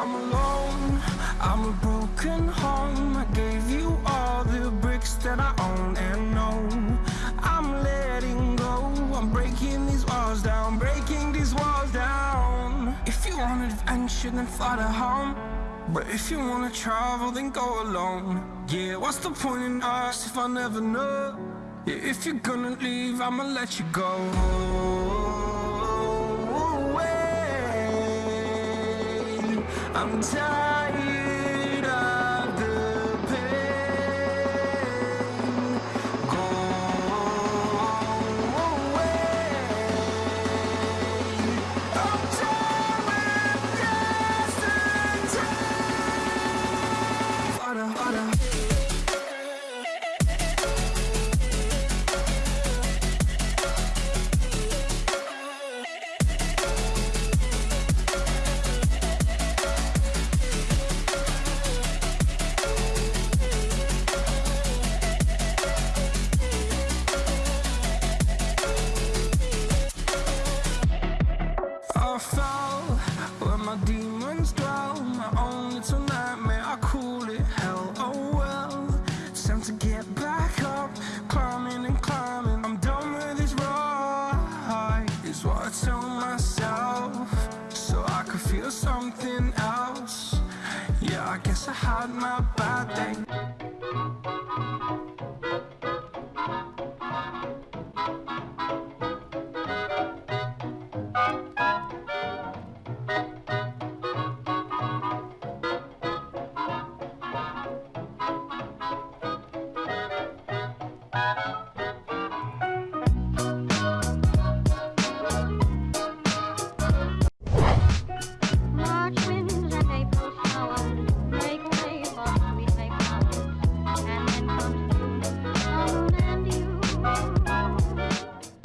I'm alone, I'm a broken home. I gave you all the bricks that I own and know. I'm letting go, I'm breaking these walls down Breaking these walls down. If you want adventure then fly to home. But if you wanna travel then go alone. Yeah, what's the point in us if I never know? Yeah, if you're gonna leave I'ma let you go I'm tired of the pain. Go away. I'm done with yesterday. Harder, harder. Fell where my demons dwell. My own little nightmare, I call it? Hell Oh well, time to get back up. Climbing and climbing, I'm done with this ride, is what I tell myself, so I could feel something else. Yeah, I guess I had my